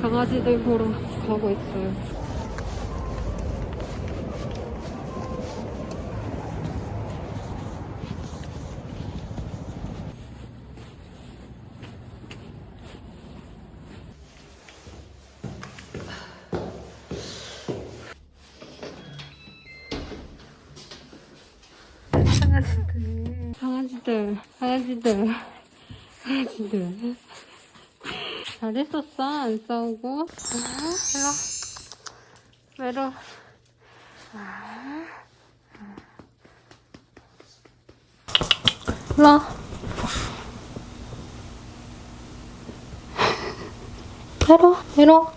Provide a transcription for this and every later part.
강아지들 보러 가고 있어요. 강아지들, 강아지들, 강아지들, 강아지들. 잘했었어, 안 싸우고. 아, 일로. 외로. 아. 일로. 외로, 외로.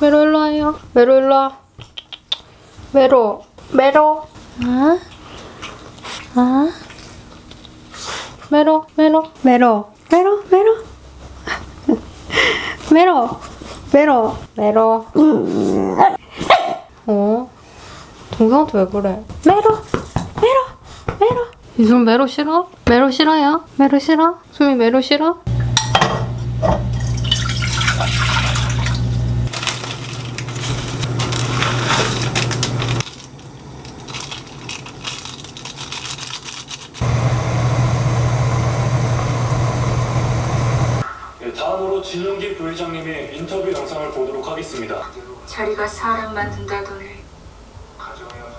외로 일로 와요. 외로 일로 와. 외로, 외로. 아? 아? 메로, 메로, 메로. 메로, 메로, 메로. 어? 동생한테 왜 그래? 메로, 메로, 메로. 이순 메로 싫어? 메로 싫어요? 메로 싫어? 수미 메로 싫어? 예, 다음으로 진용기 부회장님의 인터뷰 영상을 보도록 하겠습니다. 자리가 사람 만든다더니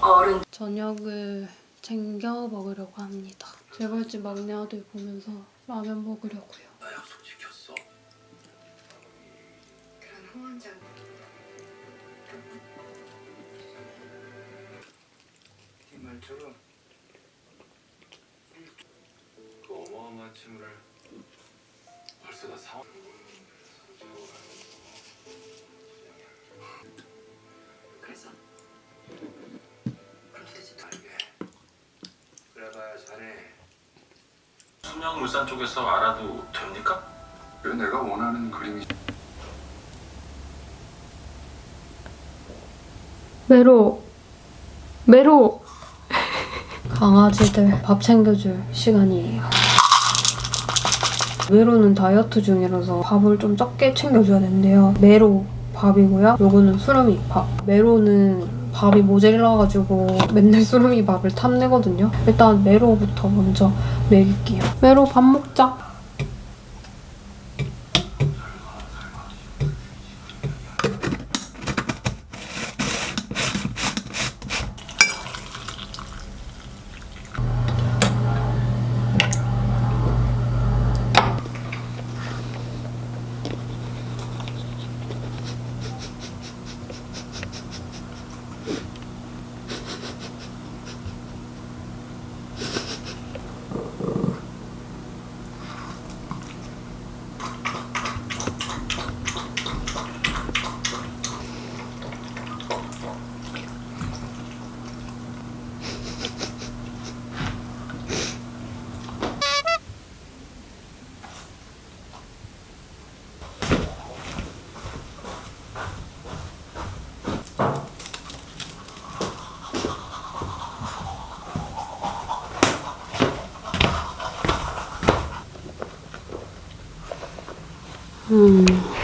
어른 저녁을 챙겨 먹으려고 합니다. 재벌집 막내 아들 보면서 라면 먹으려고요. 나 약속 지켰어. 그런 후원장 이 말처럼 그 어마어마한 친구를 벌써 다 사. 그 수명물산 쪽에서 알아도 됩니까? 왜 내가 원하는 그림이 메로 메로. 강아지들 밥 챙겨줄 시간이에요 메로는 다이어트 중이라서 밥을 좀 적게 챙겨줘야 된대요. 메로 밥이고요. 요거는 수름이 밥. 메로는 밥이 모자라가지고 맨날 수름이 밥을 탐내거든요. 일단 메로부터 먼저 먹일게요. 메로 밥 먹자 음.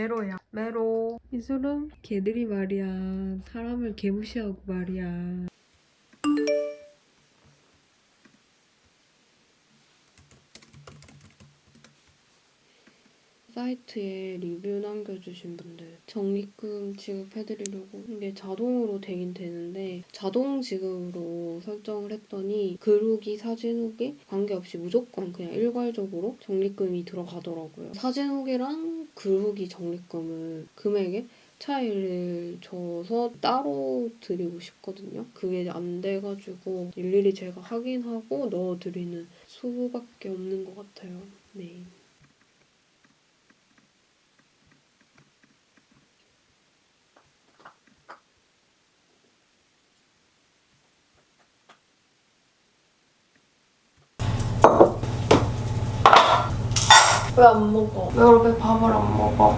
메로야. 메로. 이수름 개들이 말이야. 사람을 개무시하고 말이야. 사이트에 리뷰 남겨주신 분들 적립금 지급해드리려고 이게 자동으로 되긴 되는데 자동 지급으로 설정을 했더니 글 후기, 사진 후기 관계없이 무조건 그냥 일괄적으로 적립금이 들어가더라고요. 사진 후기랑 글 후기 적립금은 금액에 텍스타일을 줘서 따로 드리고 싶거든요. 그게 안 돼가지고 일일이 제가 확인하고 넣어드리는 수밖에 없는 것 같아요. 네. 왜 안 먹어? 왜 이렇게 밥을 안 먹어?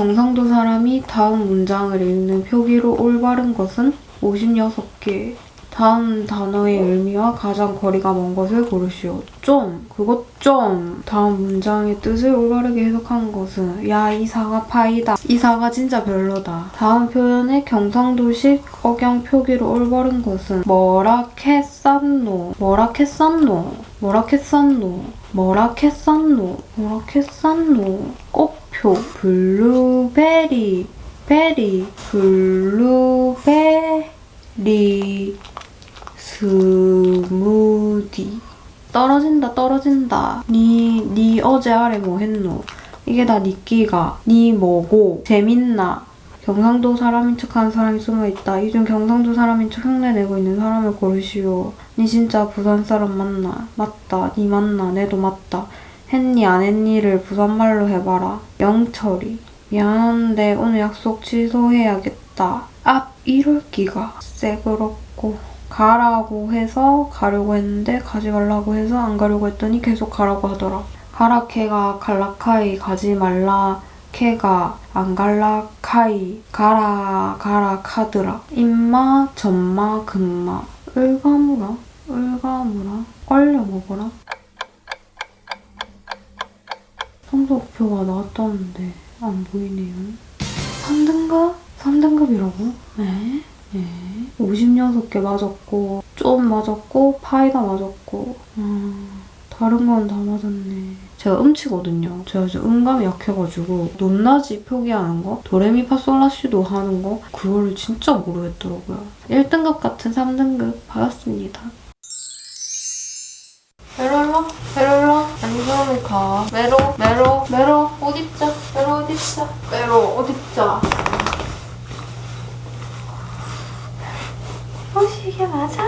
경상도 사람이 다음 문장을 읽는 표기로 올바른 것은 56개. 다음 단어의 의미와 가장 거리가 먼 것을 고르시오. 좀, 그것 좀. 다음 문장의 뜻을 올바르게 해석한 것은 야, 이 사과 파이다. 이 사과 진짜 별로다. 다음 표현의 경상도식 억양 표기로 올바른 것은 뭐라 캐쌌노. 뭐라 캐쌌노. 뭐라 캐쌌노. 뭐라 캐쌌노. 뭐라 캐쌌노. 꽃표. 블루베리. 베리. 블루베리. 스무디 떨어진다 떨어진다 니, 니 어제 아래 뭐 했노 이게 다 니끼가 니 뭐고 재밌나 경상도 사람인 척하는 사람이 숨어있다 이 중 경상도 사람인 척 흉내내고 있는 사람을 고르시오 니 진짜 부산 사람 맞나? 맞다. 니 맞나? 내도 맞다. 했니 안 했니를 부산말로 해봐라. 영철이. 미안한데 오늘 약속 취소해야겠다. 앞 이럴 기가. 쎄그렇고. 가라고 해서 가려고 했는데 가지 말라고 해서 안 가려고 했더니 계속 가라고 하더라. 가라 캐가 갈라카이 가지 말라. 캐가 안 갈라 카이. 가라 가라 카드라. 임마 전마 금마. 을가무라 을가무라 얼려 먹어라 성적표가 나왔다는데 안 보이네요. 3등급? 3등급이라고? 네? 네. 56개 맞았고 좀 맞았고 파이다 맞았고 음, 다른 건 다 맞았네. 제가 음치거든요. 제가 지금 음감이 약해가지고 높낮이 표기하는 거 도레미파솔라시도 하는 거 그거를 진짜 모르겠더라고요. 1등급 같은 3등급 받았습니다. 메로로 안경을 가. 메로 메로 메로 옷 입자 메로 옷 입자 메로 옷 입자 혹시 이게 맞아?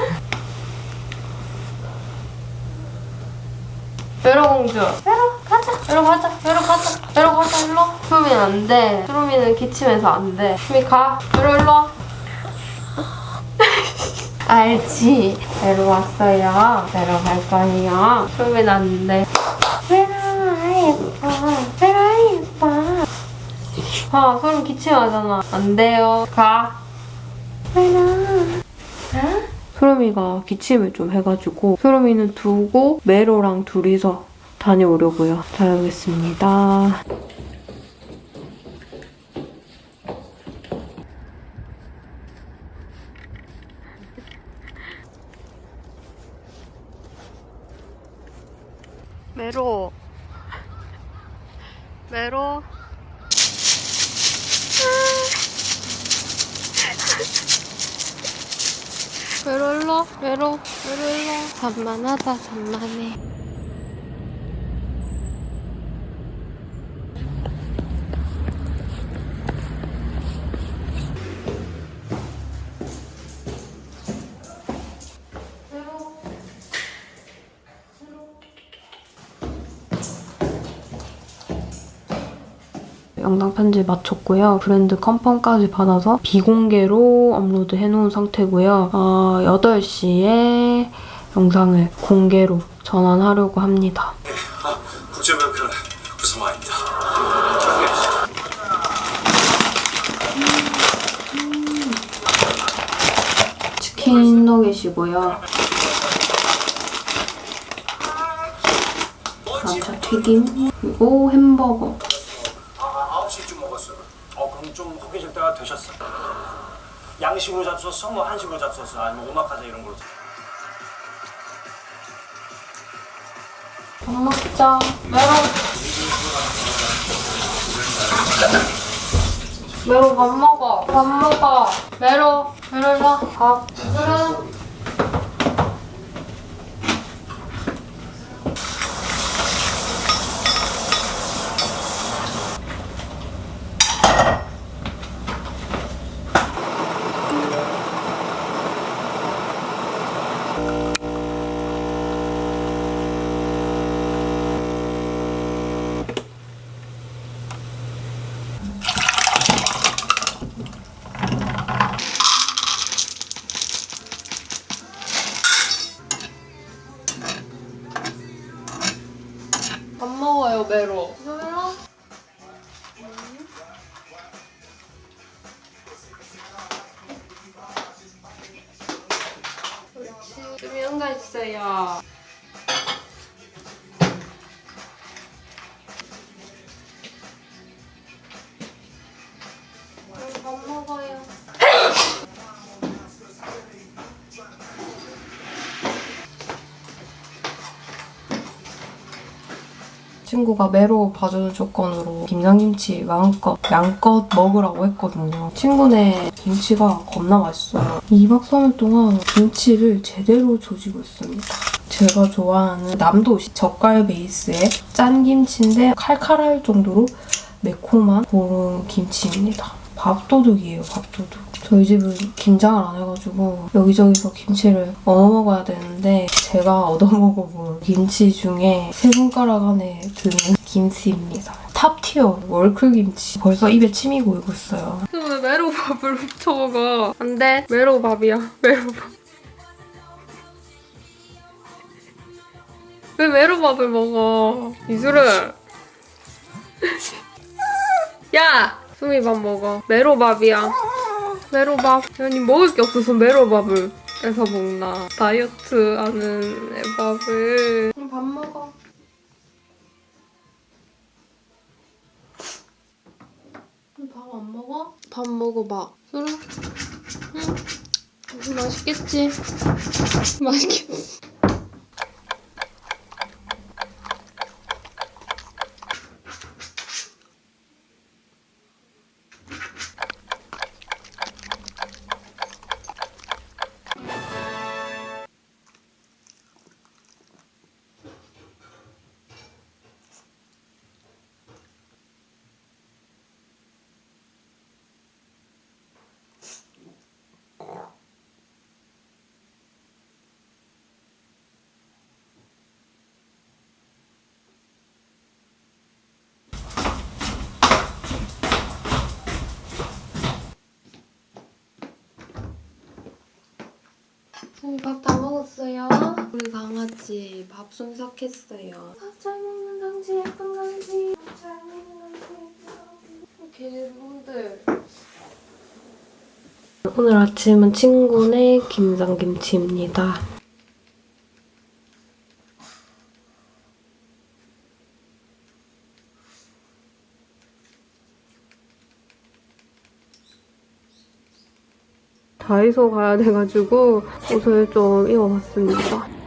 메로 공주. 메로 가자. 메로 가자 메로 가자 메로 가자 일로 수루미는 안돼. 수루미는 기침해서 안돼. 수루미 가. 메로 일로 와 알지? 메로 왔어요. 메로 갈 거예요. 안돼 메로 아 예뻐. 아 예뻐. 아 수루미 기침하잖아. 안 돼요. 가. 메로 소름이가 기침을 좀 해가지고 소름이는 두고 메로랑 둘이서 다녀오려고요. 다녀오겠습니다. 메로. 일로 메로 메로 일로. 산만하다 산만해 영상 편집 마쳤고요. 브랜드 컨펌까지 받아서 비공개로 업로드 해놓은 상태고요. 어, 8시에 영상을 공개로 전환하려고 합니다. 치킨 너겟이고요. 감자 튀김 그리고 햄버거. 아, 9시쯤 먹었어. 어, 그럼 좀 허기질 때가 되셨어. 양식으로 잡수었어? 뭐 한식으로 잡수었어? 아니면 오마카세 이런 걸로? 밥 먹자. 메로. 메로 밥 먹어. 밥 먹어. 메로. 메로 일로 와. 친구가 매로 봐주는 조건으로 김장김치 마음껏 양껏 먹으라고 했거든요. 친구네 김치가 겁나 맛있어요. 2박 3일 동안 김치를 제대로 조지고 있습니다. 제가 좋아하는 남도시 젓갈 베이스의 짠 김치인데 칼칼할 정도로 매콤한 그런 김치입니다. 밥도둑이에요, 밥도둑. 저희 집은 김장을 안 해가지고 여기저기서 김치를 얻어 먹어야 되는데 제가 얻어 먹어본 김치 중에 세 손가락 안에 드는 김치입니다. 탑티어 월클 김치. 벌써 입에 침이 고이고 있어요. 왜 메로밥을 훔쳐 먹어? 안 돼. 메로밥이야. 메로밥. 왜 메로밥을 먹어? 이수를. 야! 수미 밥 먹어. 메로밥이야. 메로밥. 아니 먹을 게 없어서 메로밥을 뺏어 먹나. 다이어트 하는 애 밥을. 밥 먹어. 밥 안 먹어? 밥 먹어봐. 술은? 응? 응, 맛있겠지? 맛있겠지? 밥 다 먹었어요. 우리 강아지 밥 순삭했어요. 밥 잘 먹는 강지 예쁜 강지. 밥 잘 먹는 강지 예쁜 강지. 개분들. 오늘 아침은 친구네 김장김치입니다. 다이소 가야 돼가지고 옷을 좀 입어봤습니다.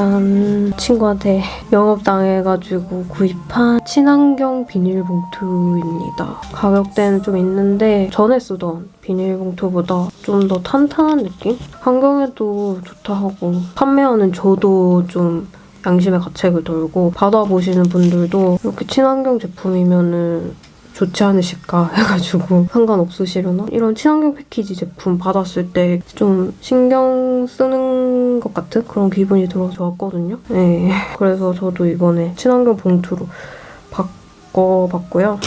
짠 친구한테 영업당해가지고 구입한 친환경 비닐봉투입니다. 가격대는 좀 있는데 전에 쓰던 비닐봉투보다 좀 더 탄탄한 느낌? 환경에도 좋다 하고 판매하는 저도 좀 양심의 가책을 돌고 받아보시는 분들도 이렇게 친환경 제품이면은 좋지 않으실까 해가지고 상관없으시려나? 이런 친환경 패키지 제품 받았을 때 좀 신경 쓰는 것 같은 그런 기분이 들어서 좋았거든요. 네. 그래서 저도 이번에 친환경 봉투로 바꿔봤고요.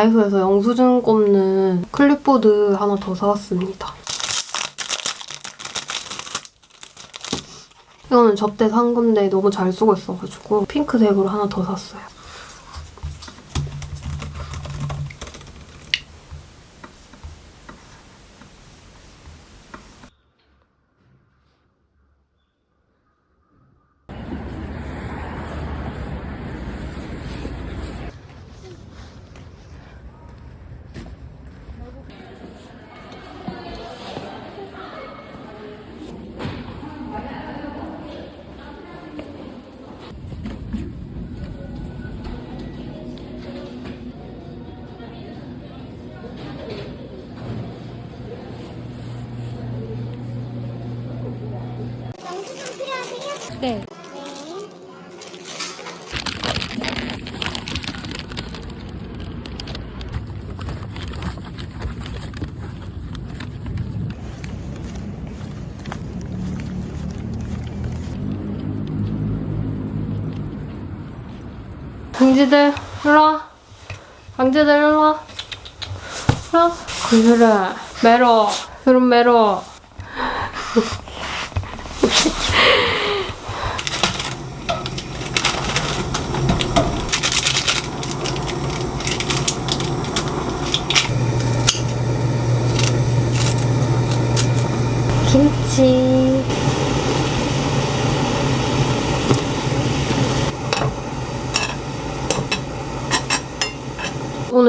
다이소에서 영수증 꼽는 클립보드 하나 더 사왔습니다. 이거는 접대 산 건데 너무 잘 쓰고 있어가지고 핑크색으로 하나 더 샀어요. 네. 강지들 일로 와. 강지들 일로 와. 일로 와. 그래. 메로. 그럼 메로. 김치.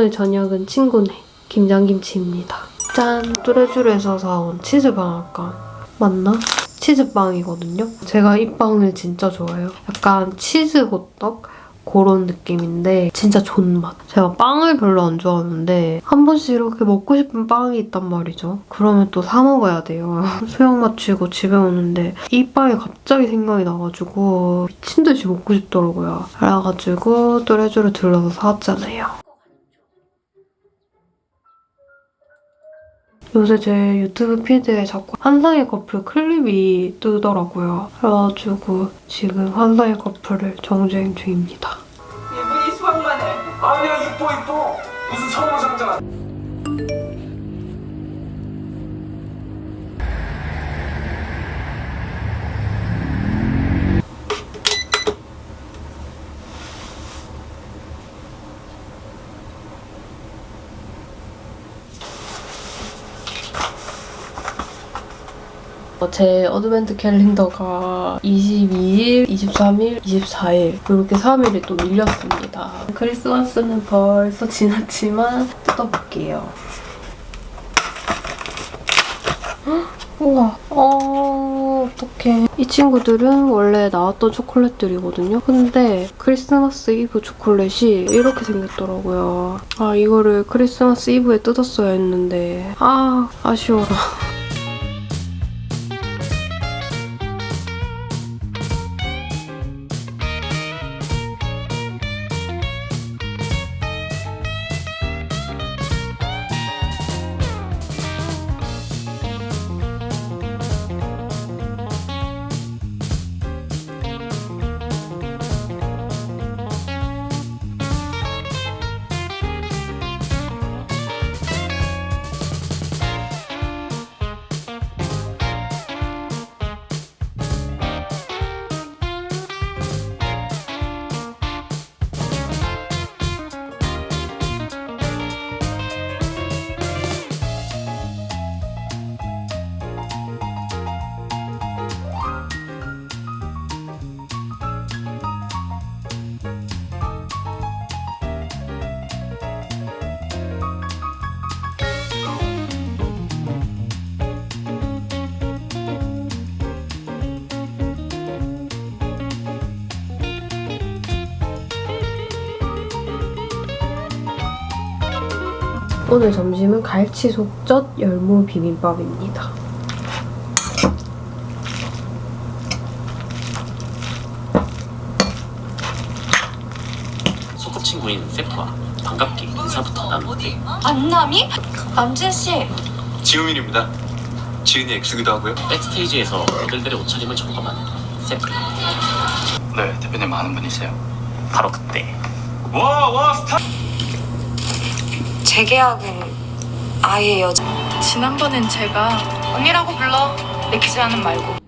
오늘 저녁은 친구네 김장김치입니다. 짠! 뚜레쥬르에서 사온 치즈방앗간 맞나? 치즈빵이거든요. 제가 이 빵을 진짜 좋아해요. 약간 치즈 호떡? 그런 느낌인데 진짜 존맛. 제가 빵을 별로 안 좋아하는데 한 번씩 이렇게 먹고 싶은 빵이 있단 말이죠. 그러면 또 사 먹어야 돼요. 수영 마치고 집에 오는데 이 빵이 갑자기 생각이 나가지고 미친 듯이 먹고 싶더라고요. 그래가지고 뚜레쥬르 들러서 사왔잖아요. 요새 제 유튜브 피드에 자꾸 환상의 커플 클립이 뜨더라고요. 그래가지고 지금 환상의 커플을 정주행 중입니다. 이분이 수학만 해. 아니야 이뻐 이뻐. 무슨 성우상자. 제 advent 캘린더가 22일, 23일, 24일 이렇게 3일이 또 밀렸습니다. 크리스마스는 벌써 지났지만 뜯어볼게요. 헉, 우와, 어, 어떡해. 이 친구들은 원래 나왔던 초콜릿들이거든요. 근데 크리스마스 이브 초콜릿이 이렇게 생겼더라고요. 아, 이거를 크리스마스 이브에 뜯었어야 했는데 아, 아쉬워라. 오늘 점심은 갈치 속젓 열무 비빔밥입니다. 소꿉친구인 세프와 반갑게 인사부터 나누는데 안남이? 남진 씨. 지우민입니다. 지은이 엑스기도 하고요. 백스테이지에서 모델들의 옷차림을 점검하는 세프 네, 대표님 아는 분이세요? 바로 그때 와와 스타. 재계약은 아예 여자. 지난번엔 제가 언니라고 불러. 내키지 않은 말고.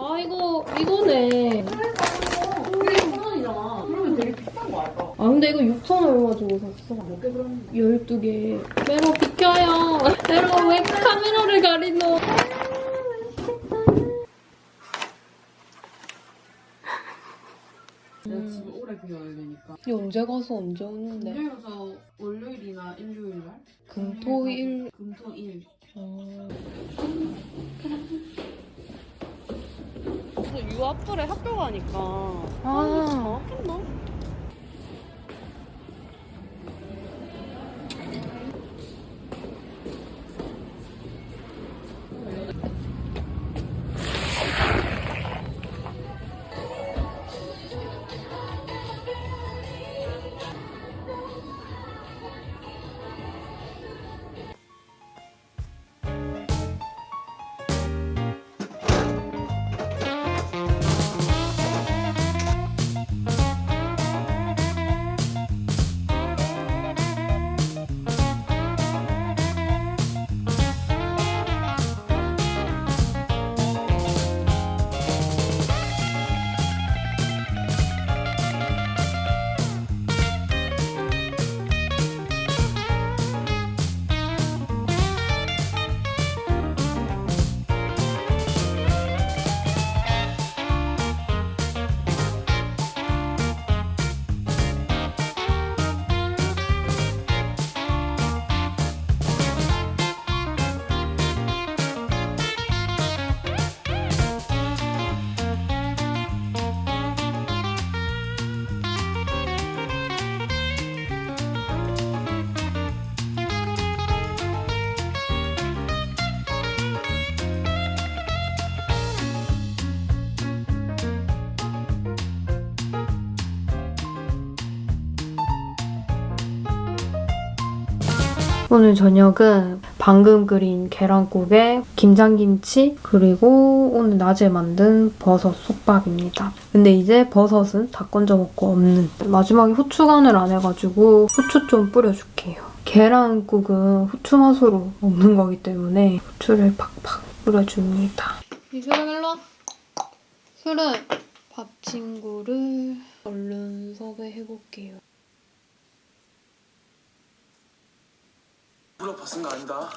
아 이거 이거네. 아 근데 이거 6,000원 가지고 샀어. 몇 개 그럼? 12개. 메로 비켜요. 메로 왜 카메라를 가리노? 내가 집에 오래 비워야 되니까. 이 언제 가서 언제 오는데? 금요일에서 월요일이나 일요일 날? 금 토 일. 금 토 일. 어... 유 앞으로 학교 가니까. 아. 정확했나? 오늘 저녁은 방금 끓인 계란국에 김장김치 그리고 오늘 낮에 만든 버섯 솥밥입니다. 근데 이제 버섯은 다 건져 먹고 없는 마지막에 후추 간을 안 해가지고 후추 좀 뿌려줄게요. 계란국은 후추 맛으로 먹는 거기 때문에 후추를 팍팍 뿌려줍니다. 이수름 일로 와. 수름 밥 친구를 얼른 섭외해볼게요. 물어봐 쓴거 아니다.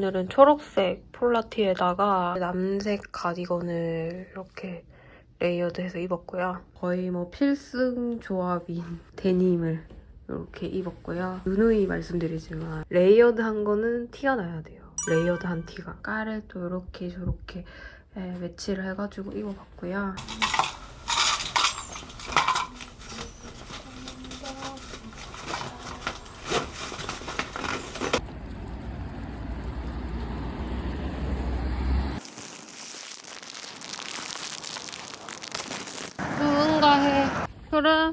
오늘은 초록색 폴라티에다가 남색 가디건을 이렇게 layered해서 입었고요. 거의 뭐 필승 조합인 데님을 이렇게 입었고요. 누누이 말씀드리지만 layered한 거는 티가 나야 돼요. layered한 티가. color를 또 이렇게 저렇게 네, 매치를 해가지고 입어봤고요. 누군가 해. 그래.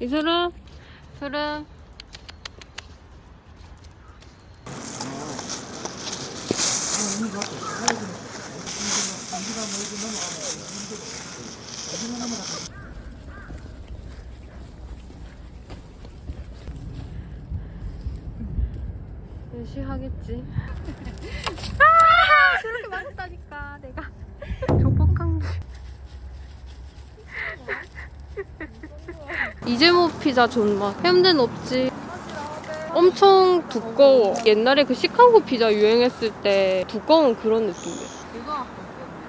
이슬아? 그래. 열심히 하겠지. 아! 저렇게 맞았다니까, 내가. 조폭한 게. 피자 존맛. 햄든 없지. 엄청 두꺼워. 옛날에 그 시카고 피자 유행했을 때 두꺼운 그런 느낌이야. 누가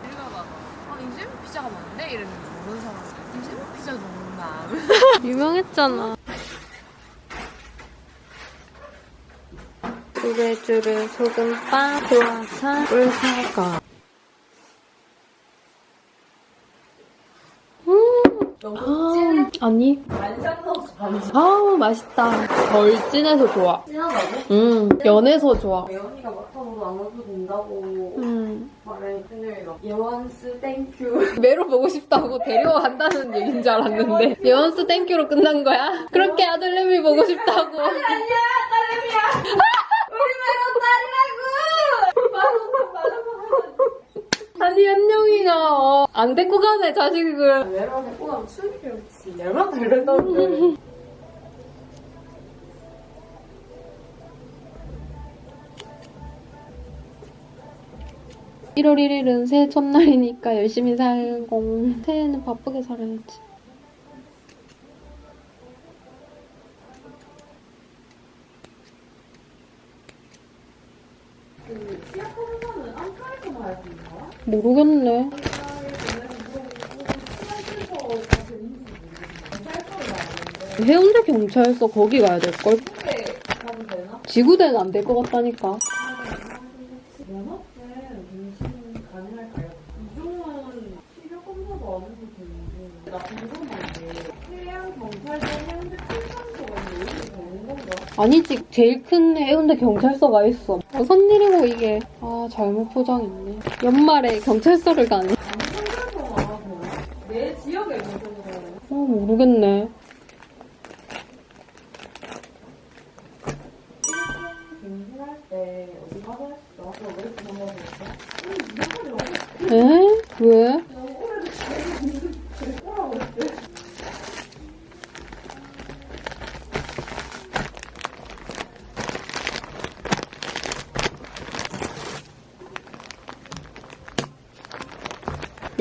읽어봐. 아 이재모 피자가 맞네 이랬는데 모르는 사람. 이재모 피자 농담. 유명했잖아. 쭈르쭈르 소금빵 크루아상 꿀사과 음. 아, 아니. 아우 맛있다. 덜 진해서 좋아. 진하다고? 음 연해서 좋아. 예원이가 맡아보고 안 와도 된다고 음 말해. 근데 예원스 thank you. 매로 보고 싶다고 데려간다는 얘기인 줄 알았는데 예원스 thank you로 끝난 거야? 그렇게 아들내미 보고 싶다고. 아니 현영이가 어, 안 데리고 가네 자식을. 메론 데리고 가면 추리겠지. 얼마나. 1월 1일은 새해 첫날이니까 열심히 살고 새해는 바쁘게 살아야지. 모르겠네. 해운대 경찰서 거기 가야 될걸? 지구대는 안 될 것 같다니까. 아니지 제일 큰 해운대 경찰서가 있어 무슨 일이고 이게 아 잘못 포장했네 연말에 경찰서를 가네 내 지역에 있는 어 모르겠네? 에? 왜?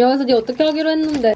여기서 니 어떻게 하기로 했는데